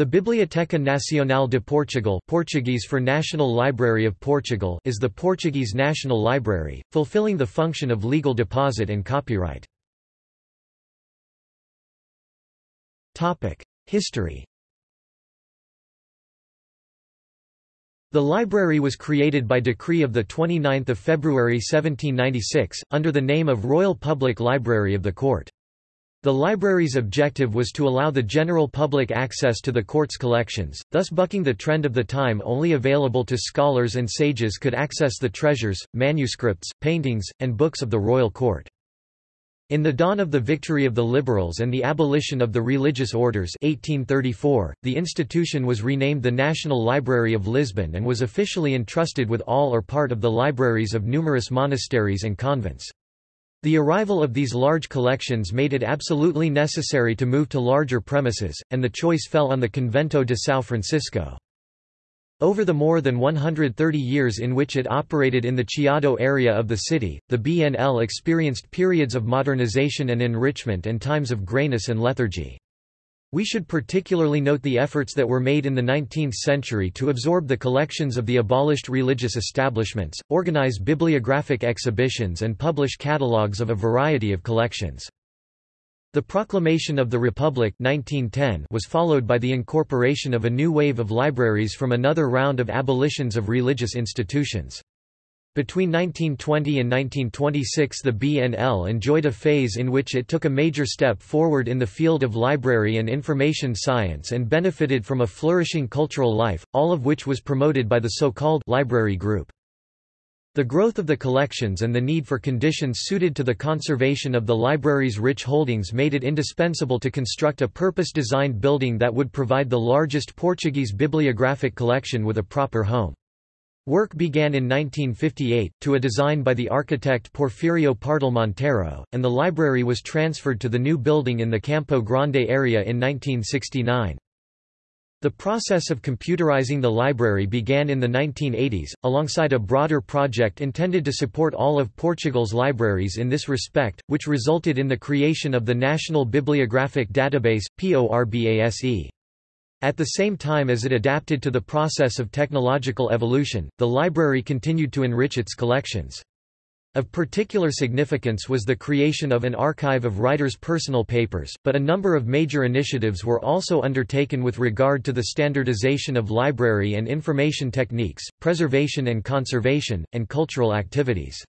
The Biblioteca Nacional de Portugal Portuguese for National Library of Portugal is the Portuguese national library, fulfilling the function of legal deposit and copyright. History The library was created by decree of 29 February 1796, under the name of Royal Public Library of the Court. The library's objective was to allow the general public access to the court's collections, thus bucking the trend of the time only available to scholars and sages could access the treasures, manuscripts, paintings, and books of the royal court. In the dawn of the victory of the liberals and the abolition of the religious orders 1834, the institution was renamed the National Library of Lisbon and was officially entrusted with all or part of the libraries of numerous monasteries and convents. The arrival of these large collections made it absolutely necessary to move to larger premises, and the choice fell on the Convento de São Francisco. Over the more than 130 years in which it operated in the Chiado area of the city, the BNL experienced periods of modernization and enrichment and times of grayness and lethargy. We should particularly note the efforts that were made in the 19th century to absorb the collections of the abolished religious establishments, organize bibliographic exhibitions and publish catalogues of a variety of collections. The proclamation of the Republic 1910 was followed by the incorporation of a new wave of libraries from another round of abolitions of religious institutions. Between 1920 and 1926 the BNL enjoyed a phase in which it took a major step forward in the field of library and information science and benefited from a flourishing cultural life, all of which was promoted by the so-called library group. The growth of the collections and the need for conditions suited to the conservation of the library's rich holdings made it indispensable to construct a purpose-designed building that would provide the largest Portuguese bibliographic collection with a proper home. Work began in 1958, to a design by the architect Porfirio Pardal Monteiro, and the library was transferred to the new building in the Campo Grande area in 1969. The process of computerizing the library began in the 1980s, alongside a broader project intended to support all of Portugal's libraries in this respect, which resulted in the creation of the National Bibliographic Database, PORBASE. At the same time as it adapted to the process of technological evolution, the library continued to enrich its collections. Of particular significance was the creation of an archive of writers' personal papers, but a number of major initiatives were also undertaken with regard to the standardization of library and information techniques, preservation and conservation, and cultural activities.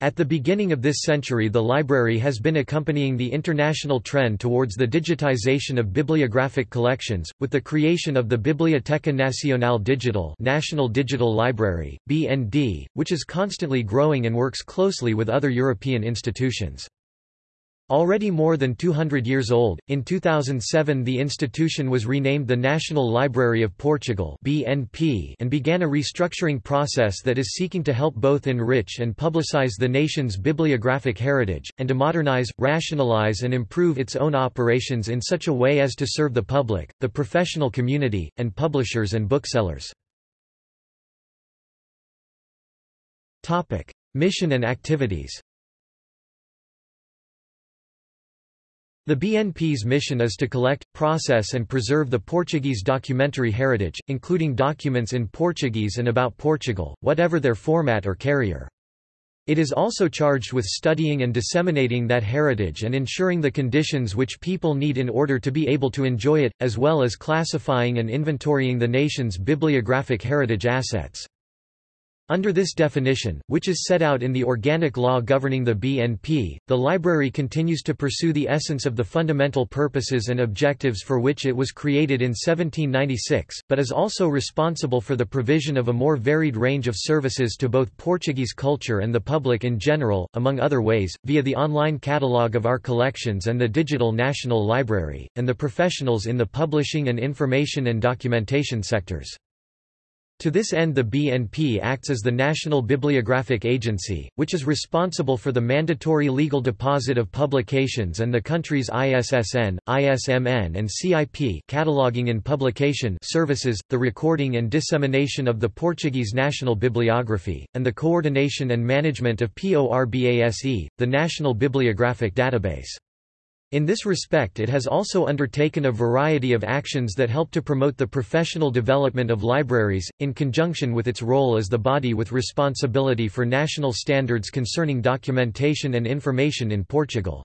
At the beginning of this century the library has been accompanying the international trend towards the digitization of bibliographic collections, with the creation of the Biblioteca Nacional Digital National Digital Library, BND, which is constantly growing and works closely with other European institutions. Already more than 200 years old, in 2007 the institution was renamed the National Library of Portugal (BNP) and began a restructuring process that is seeking to help both enrich and publicize the nation's bibliographic heritage and to modernize, rationalize and improve its own operations in such a way as to serve the public, the professional community, and publishers and booksellers. Topic: Mission and activities. The BNP's mission is to collect, process and preserve the Portuguese documentary heritage, including documents in Portuguese and about Portugal, whatever their format or carrier. It is also charged with studying and disseminating that heritage and ensuring the conditions which people need in order to be able to enjoy it, as well as classifying and inventorying the nation's bibliographic heritage assets. Under this definition, which is set out in the organic law governing the BNP, the library continues to pursue the essence of the fundamental purposes and objectives for which it was created in 1796, but is also responsible for the provision of a more varied range of services to both Portuguese culture and the public in general, among other ways, via the online catalogue of our collections and the digital National Library, and the professionals in the publishing and information and documentation sectors. To this end the BNP acts as the National Bibliographic Agency, which is responsible for the mandatory legal deposit of publications and the country's ISSN, ISMN and CIP cataloging and publication services, the recording and dissemination of the Portuguese national bibliography, and the coordination and management of PORBASE, the National Bibliographic Database. In this respect it has also undertaken a variety of actions that help to promote the professional development of libraries, in conjunction with its role as the body with responsibility for national standards concerning documentation and information in Portugal.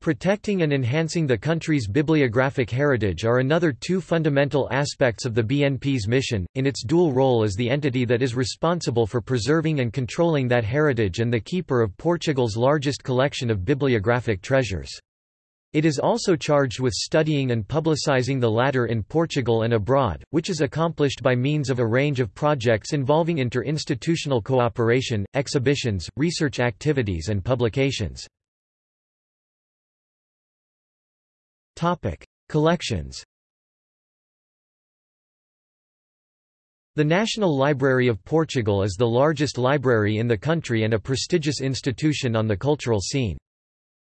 Protecting and enhancing the country's bibliographic heritage are another two fundamental aspects of the BNP's mission, in its dual role as the entity that is responsible for preserving and controlling that heritage and the keeper of Portugal's largest collection of bibliographic treasures. It is also charged with studying and publicizing the latter in Portugal and abroad, which is accomplished by means of a range of projects involving interinstitutional cooperation, exhibitions, research activities and publications. Collections The National Library of Portugal is the largest library in the country and a prestigious institution on the cultural scene.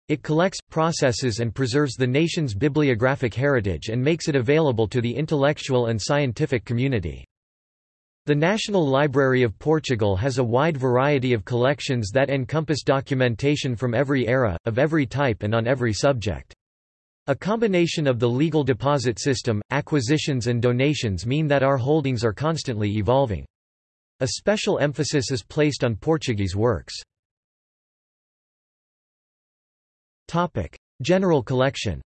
It collects, processes and preserves the nation's bibliographic heritage and makes it available to the intellectual and scientific community. The National Library of Portugal has a wide variety of collections that encompass documentation from every era, of every type and on every subject. A combination of the legal deposit system, acquisitions and donations mean that our holdings are constantly evolving. A special emphasis is placed on Portuguese works. Topic: General Collection.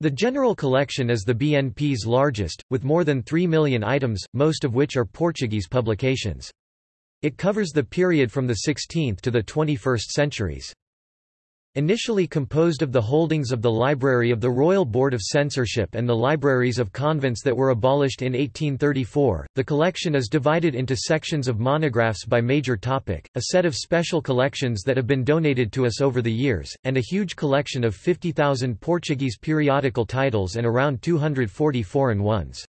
The General Collection is the BNP's largest, with more than 3 million items, most of which are Portuguese publications. It covers the period from the 16th to the 21st centuries. Initially composed of the holdings of the Library of the Royal Board of Censorship and the libraries of convents that were abolished in 1834, the collection is divided into sections of monographs by major topic, a set of special collections that have been donated to us over the years, and a huge collection of 50,000 Portuguese periodical titles and around 240 foreign ones.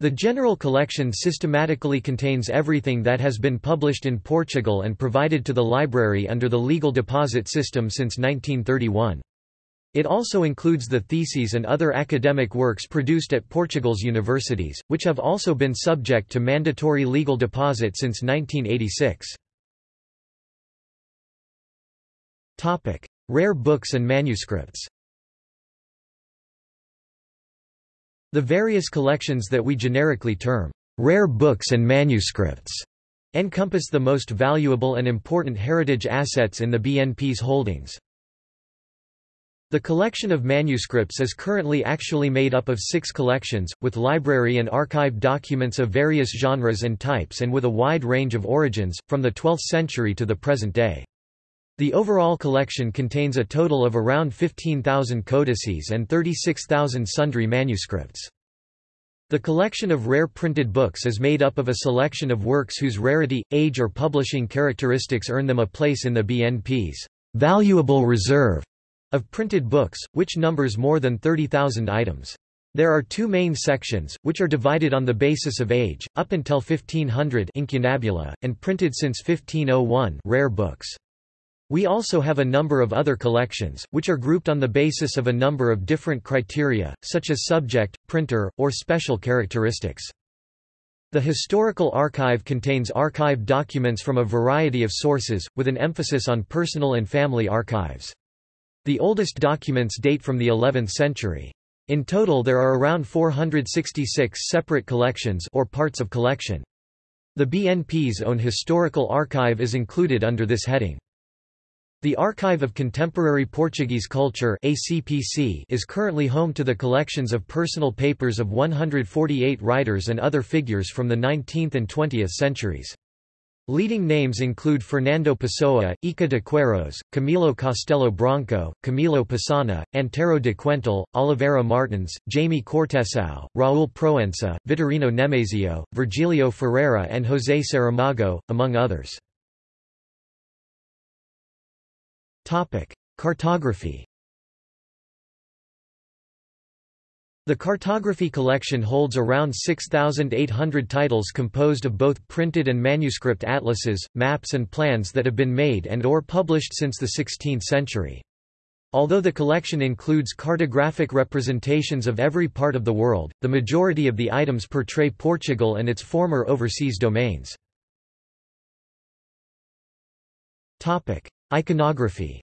The general collection systematically contains everything that has been published in Portugal and provided to the library under the legal deposit system since 1931. It also includes the theses and other academic works produced at Portugal's universities, which have also been subject to mandatory legal deposit since 1986. Rare books and manuscripts The various collections that we generically term rare books and manuscripts encompass the most valuable and important heritage assets in the BNP's holdings. The collection of manuscripts is currently actually made up of six collections, with library and archive documents of various genres and types and with a wide range of origins, from the 12th century to the present day. The overall collection contains a total of around 15,000 codices and 36,000 sundry manuscripts. The collection of rare printed books is made up of a selection of works whose rarity, age or publishing characteristics earn them a place in the BNP's valuable reserve of printed books, which numbers more than 30,000 items. There are two main sections, which are divided on the basis of age, up until 1500 incunabula, and printed since 1501 rare books. We also have a number of other collections, which are grouped on the basis of a number of different criteria, such as subject, printer, or special characteristics. The Historical Archive contains archive documents from a variety of sources, with an emphasis on personal and family archives. The oldest documents date from the 11th century. In total there are around 466 separate collections or parts of collection. The BNP's own historical archive is included under this heading. The Archive of Contemporary Portuguese Culture ACPC is currently home to the collections of personal papers of 148 writers and other figures from the 19th and 20th centuries. Leading names include Fernando Pessoa, Eça de Queirós, Camilo Castelo Branco, Camilo Pessanha, Antero de Quental, Oliveira Martins, Jaime Cortesao, Raul Proença, Vitorino Nemesio, Vergílio Ferreira and José Saramago, among others. Cartography The cartography collection holds around 6,800 titles composed of both printed and manuscript atlases, maps and plans that have been made and or published since the 16th century. Although the collection includes cartographic representations of every part of the world, the majority of the items portray Portugal and its former overseas domains. Iconography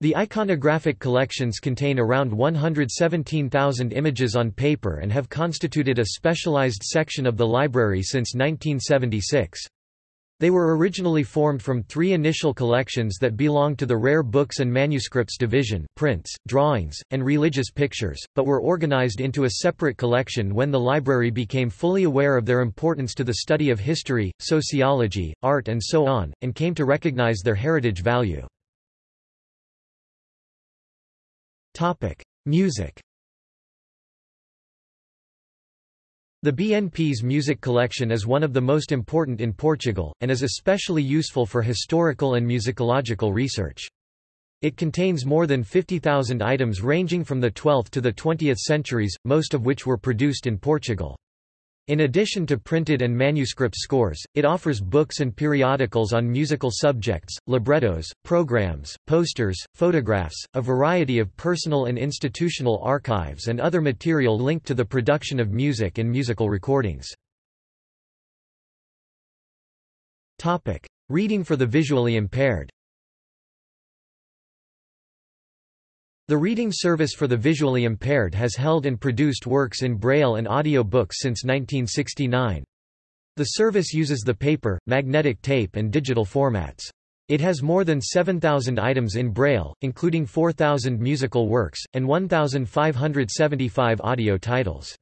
The iconographic collections contain around 117,000 images on paper and have constituted a specialized section of the library since 1976. They were originally formed from three initial collections that belonged to the Rare Books and Manuscripts Division prints, drawings, and religious pictures, but were organized into a separate collection when the library became fully aware of their importance to the study of history, sociology, art and so on, and came to recognize their heritage value. Music The BNP's music collection is one of the most important in Portugal, and is especially useful for historical and musicological research. It contains more than 50,000 items ranging from the 12th to the 20th centuries, most of which were produced in Portugal. In addition to printed and manuscript scores, it offers books and periodicals on musical subjects, librettos, programs, posters, photographs, a variety of personal and institutional archives and other material linked to the production of music and musical recordings. Reading for the visually impaired The reading service for the visually impaired has held and produced works in Braille and audio books since 1969. The service uses the paper, magnetic tape and digital formats. It has more than 7,000 items in Braille, including 4,000 musical works, and 1,575 audio titles.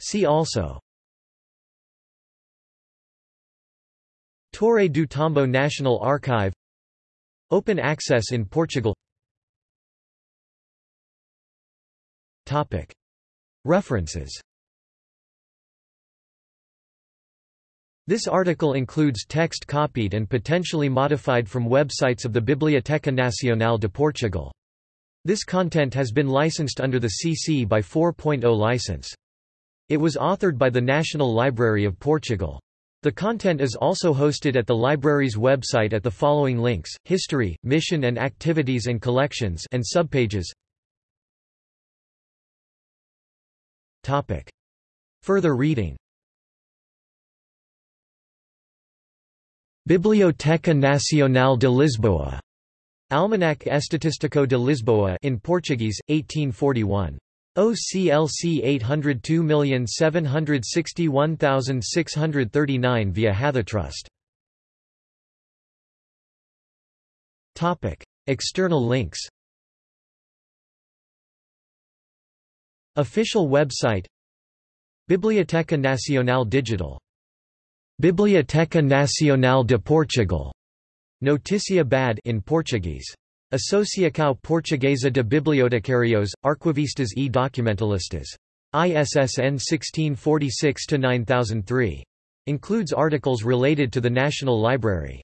See also Torre do Tombo National Archive Open access in Portugal References This article includes text copied and potentially modified from websites of the Biblioteca Nacional de Portugal. This content has been licensed under the CC by 4.0 license. It was authored by the National Library of Portugal. The content is also hosted at the library's website at the following links, History, Mission and Activities and Collections and subpages Topic. Further reading Biblioteca Nacional de Lisboa. Almanac Estatístico de Lisboa in Portuguese, 1841. OCLC 802761639 via Hathitrust. Topic: External links. Official website. Biblioteca Nacional Digital. Biblioteca Nacional de Portugal. Notícia BAD in Portuguese Associação Portuguesa de Bibliotecários, Arquivistas e Documentalistas. ISSN 1646-9003. Includes articles related to the National Library.